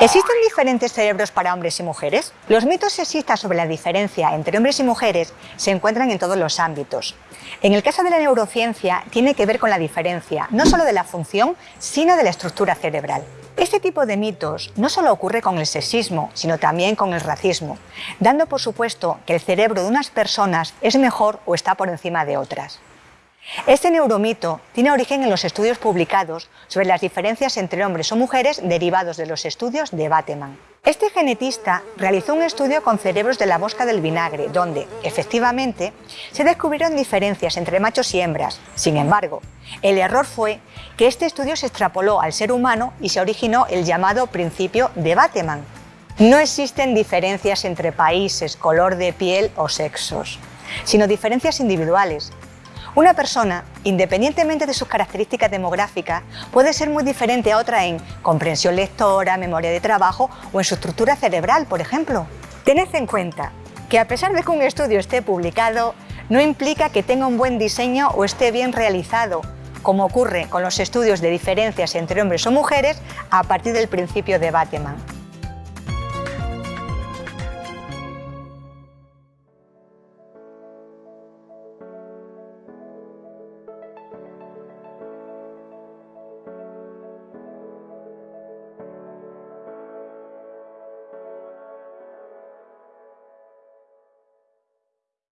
¿Existen diferentes cerebros para hombres y mujeres? Los mitos sexistas sobre la diferencia entre hombres y mujeres se encuentran en todos los ámbitos. En el caso de la neurociencia, tiene que ver con la diferencia, no solo de la función, sino de la estructura cerebral. Este tipo de mitos no solo ocurre con el sexismo, sino también con el racismo, dando por supuesto que el cerebro de unas personas es mejor o está por encima de otras. Este neuromito tiene origen en los estudios publicados sobre las diferencias entre hombres o mujeres derivados de los estudios de Bateman. Este genetista realizó un estudio con cerebros de la mosca del vinagre, donde, efectivamente, se descubrieron diferencias entre machos y hembras. Sin embargo, el error fue que este estudio se extrapoló al ser humano y se originó el llamado principio de Bateman. No existen diferencias entre países, color de piel o sexos, sino diferencias individuales, una persona, independientemente de sus características demográficas, puede ser muy diferente a otra en comprensión lectora, memoria de trabajo o en su estructura cerebral, por ejemplo. Tened en cuenta que a pesar de que un estudio esté publicado, no implica que tenga un buen diseño o esté bien realizado, como ocurre con los estudios de diferencias entre hombres o mujeres a partir del principio de Bateman.